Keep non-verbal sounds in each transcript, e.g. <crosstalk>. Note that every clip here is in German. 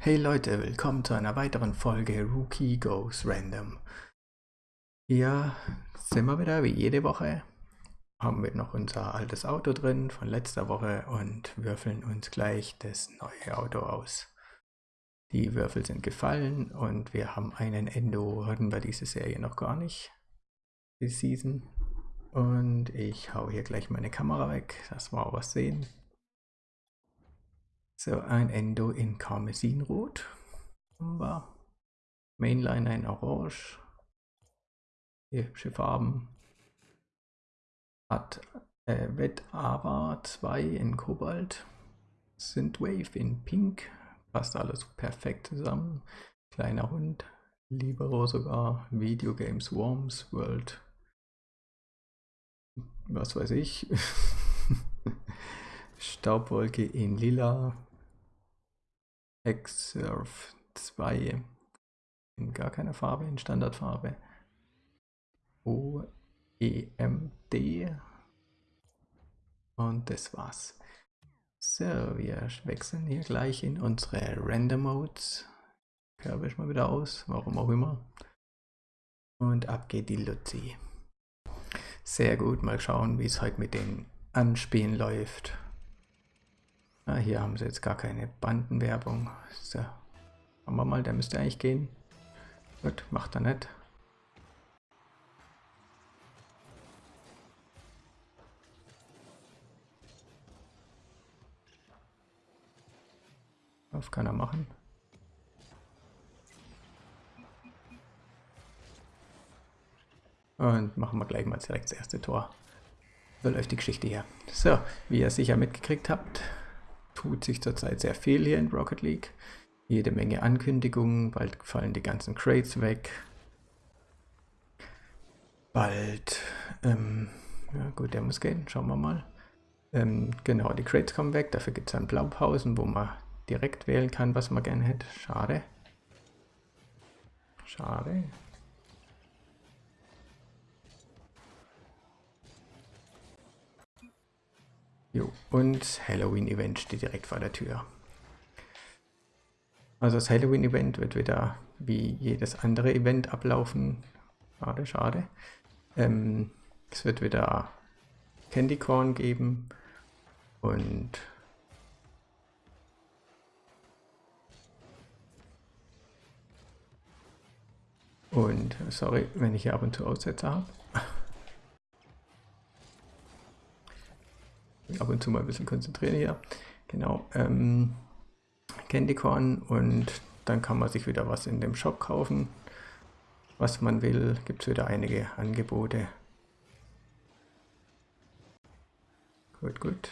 Hey Leute, willkommen zu einer weiteren Folge Rookie Goes Random. Hier sind wir wieder, wie jede Woche. Haben wir noch unser altes Auto drin von letzter Woche und würfeln uns gleich das neue Auto aus. Die Würfel sind gefallen und wir haben einen Endo, hatten wir diese Serie noch gar nicht, die Season. Und ich hau hier gleich meine Kamera weg, dass wir auch was sehen. So, ein Endo in Karmesinrot. War Mainline ein Orange. Hübsche Farben. Hat äh, Ava 2 in Kobalt. Synthwave in Pink. Passt alles perfekt zusammen. Kleiner Hund. Libero sogar. Videogames Worms World. Was weiß ich. <laughs> Staubwolke in Lila. Xsurf 2 in gar keiner Farbe, in Standardfarbe. OEMD. Und das war's. So, wir wechseln hier gleich in unsere Render Modes. Körbe ich mal wieder aus, warum auch immer. Und ab geht die Luzi. Sehr gut, mal schauen, wie es heute mit den Anspielen läuft. Ah, hier haben sie jetzt gar keine Bandenwerbung. So. Schauen wir mal, der müsste eigentlich gehen. Gut, macht er nicht. Was kann er machen? Und machen wir gleich mal direkt das erste Tor. So läuft die Geschichte hier. So, wie ihr sicher mitgekriegt habt, tut sich zurzeit sehr viel hier in Rocket League. Jede Menge Ankündigungen, bald fallen die ganzen Crates weg. Bald, ähm, ja gut, der muss gehen, schauen wir mal. Ähm, genau, die Crates kommen weg, dafür gibt es dann Blaupausen, wo man direkt wählen kann, was man gerne hätte. Schade. Schade. Jo, und Halloween-Event steht direkt vor der Tür. Also das Halloween-Event wird wieder wie jedes andere Event ablaufen. Schade, schade. Ähm, es wird wieder Candy Corn geben und und sorry, wenn ich hier ab und zu Aussetzer habe. Ab und zu mal ein bisschen konzentrieren hier. Genau. Ähm, Candy Corn und dann kann man sich wieder was in dem Shop kaufen. Was man will, gibt es wieder einige Angebote. Gut, gut.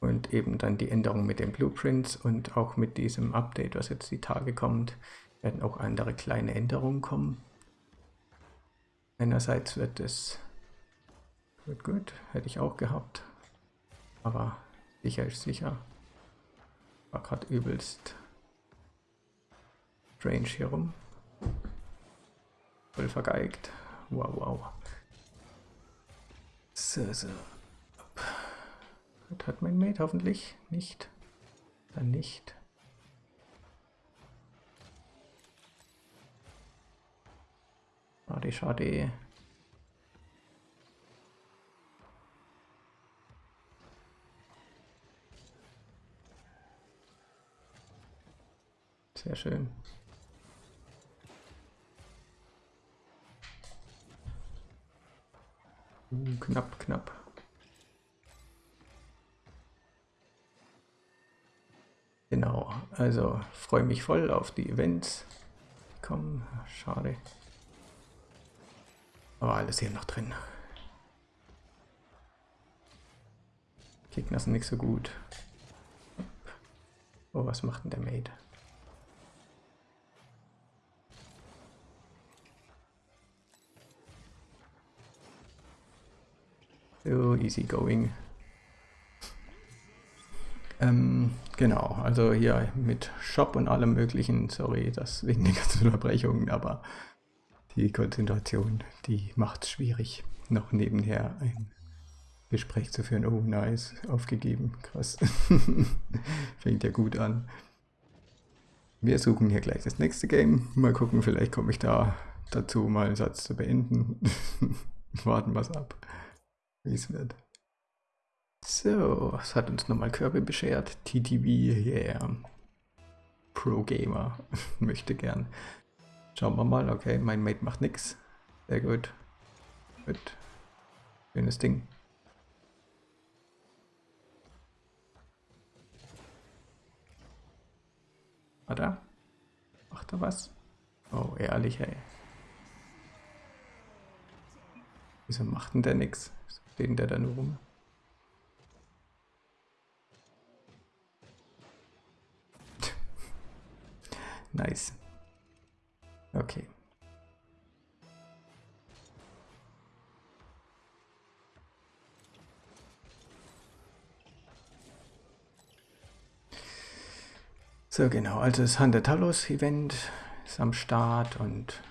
Und eben dann die Änderung mit den Blueprints und auch mit diesem Update, was jetzt die Tage kommt, werden auch andere kleine Änderungen kommen. Einerseits wird es Gut, gut. Hätte ich auch gehabt. Aber sicher ist sicher. War gerade übelst strange hier rum. Voll vergeigt. Wow, wow. So, so. Das hat mein Mate hoffentlich nicht. Dann nicht. Schade, schade. Sehr schön. Uh, knapp, knapp. Genau, also freue mich voll auf die Events. Komm, schade. Aber alles hier noch drin. Gegner sind nicht so gut. Oh, was macht denn der Mate? So easy going. Ähm, genau, also hier mit Shop und allem möglichen, sorry, das wegen der ganzen <laughs> Unterbrechungen, aber die Konzentration, die macht es schwierig, noch nebenher ein Gespräch zu führen. Oh, nice, aufgegeben, krass. <laughs> Fängt ja gut an. Wir suchen hier gleich das nächste Game. Mal gucken, vielleicht komme ich da dazu, mal einen Satz zu beenden. <laughs> Warten wir es ab, wie es wird. So, es hat uns nochmal Kirby beschert. TTV, yeah. Pro Gamer. <laughs> Möchte gern. Schauen wir mal. Okay, mein Mate macht nichts. Sehr gut. Gut. Schönes Ding. Er? Macht er was? Oh, ehrlich, ey. Wieso macht denn der nix? Wieso denn der rum? <laughs> nice. Okay. So genau, also das Hunter Talos Event ist am Start und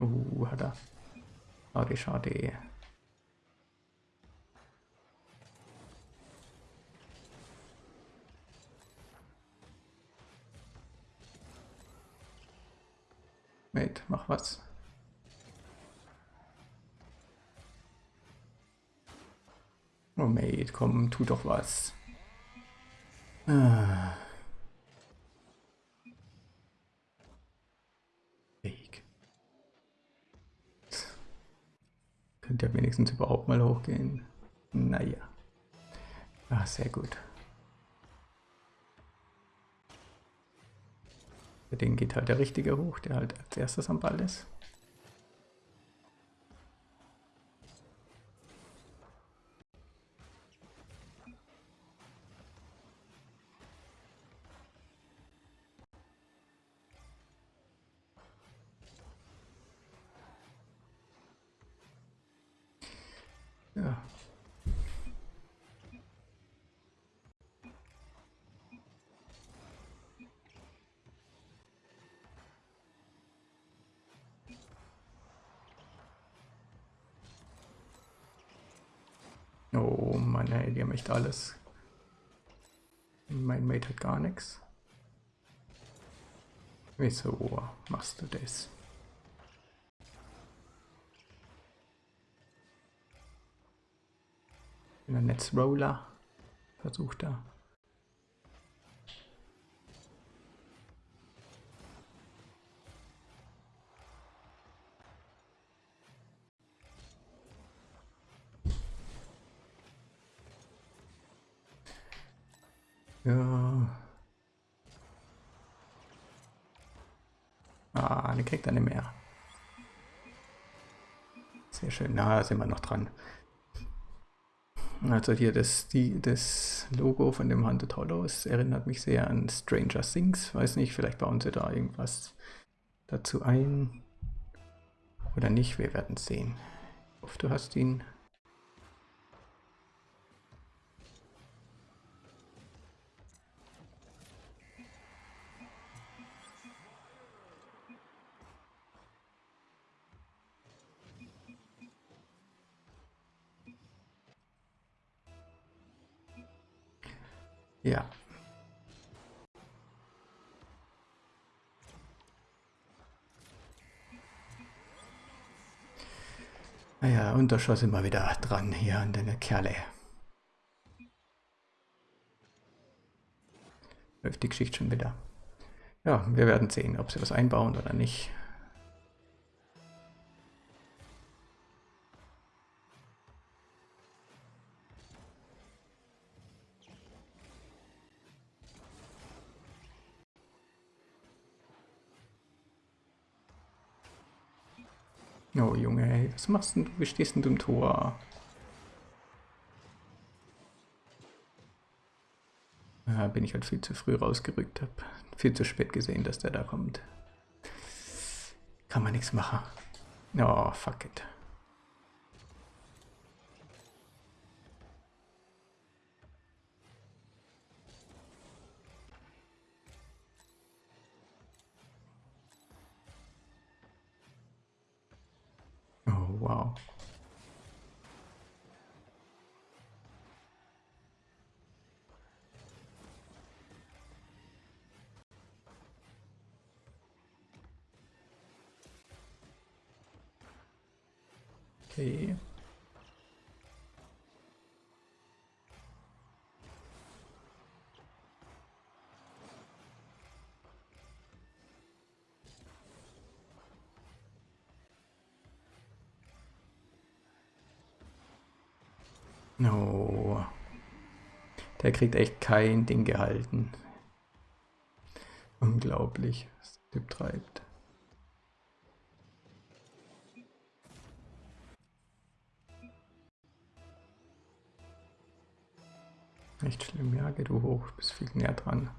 Uh, hat er. Schade, schade. Mate, mach was. Oh Mate, komm, tu doch was. Ah. Weg. Ja wenigstens überhaupt mal hochgehen. Naja. Ah, sehr gut. Für den geht halt der Richtige hoch, der halt als erstes am Ball ist. Ja. Oh Mann, ey, die haben echt alles. Mein Mate hat gar nichts. Wieso machst du das? Der Netzroller versucht er. Ja. Ah, die kriegt er nicht mehr. Sehr schön. Na, sind wir noch dran. Also hier das, die, das Logo von dem Haunted Hollows erinnert mich sehr an Stranger Things. Weiß nicht, vielleicht bauen sie da irgendwas dazu ein. Oder nicht, wir werden sehen. Ich hoffe, du hast ihn. Ja. Naja, und da schoss immer wieder dran hier an deine Kerle. Läuft die Geschichte schon wieder. Ja, wir werden sehen, ob sie was einbauen oder nicht. Oh Junge, ey, was machst denn du? Wie stehst denn du im Tor? Ja, bin ich halt viel zu früh rausgerückt, hab viel zu spät gesehen, dass der da kommt. Kann man nichts machen. Oh, fuck it. Wow. Okay. No. Der kriegt echt kein Ding gehalten. Unglaublich, was der Typ treibt. Echt schlimm, ja, geh du hoch, bist viel näher dran.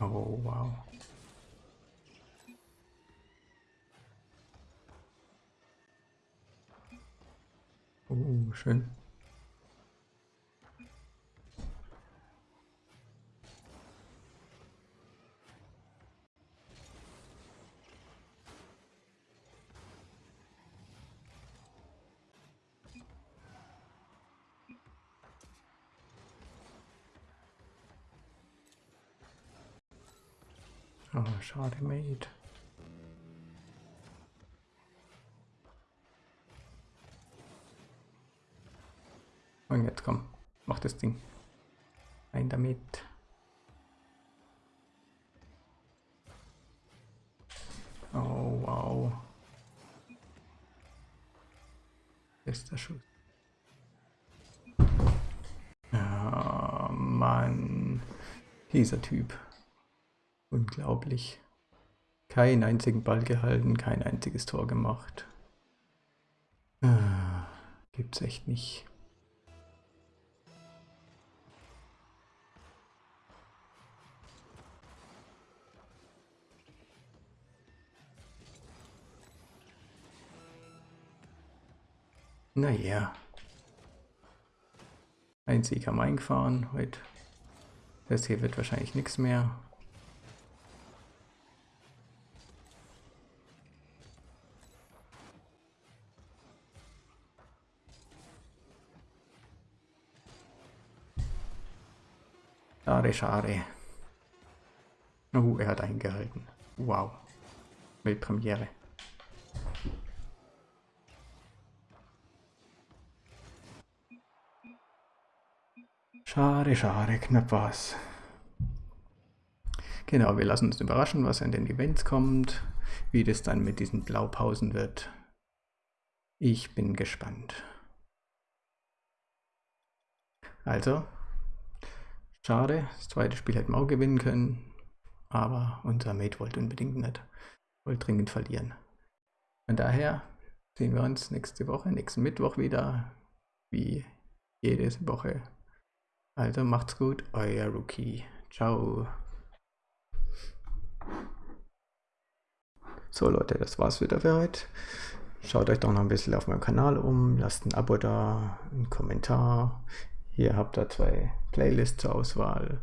Oh, wow. Oh, schön. Oh, schade, Mate. Jetzt komm, mach das Ding. Rein damit. Oh, wow. Bester Schuss. Ja, Mann. Dieser Typ. Unglaublich. Keinen einzigen Ball gehalten, kein einziges Tor gemacht. Ah, gibt's echt nicht. Naja. Ein Sieg haben eingefahren heute. Das hier wird wahrscheinlich nichts mehr. Schade, schade. Oh, er hat eingehalten. Wow. Weltpremiere. Schade, schade, knapp was. Genau, wir lassen uns überraschen, was in den Events kommt, wie das dann mit diesen Blaupausen wird. Ich bin gespannt. Also, schade, das zweite Spiel hätten wir auch gewinnen können, aber unser Mate wollte unbedingt nicht, wollte dringend verlieren. Von daher sehen wir uns nächste Woche, nächsten Mittwoch wieder, wie jede Woche also macht's gut, euer Rookie. Ciao. So Leute, das war's wieder für heute. Schaut euch doch noch ein bisschen auf meinem Kanal um, lasst ein Abo da, einen Kommentar. Hier habt ihr zwei Playlists zur Auswahl.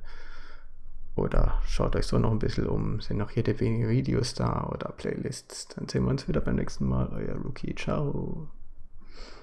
Oder schaut euch so noch ein bisschen um, sind noch jede wenige Videos da oder Playlists. Dann sehen wir uns wieder beim nächsten Mal. Euer Rookie. Ciao.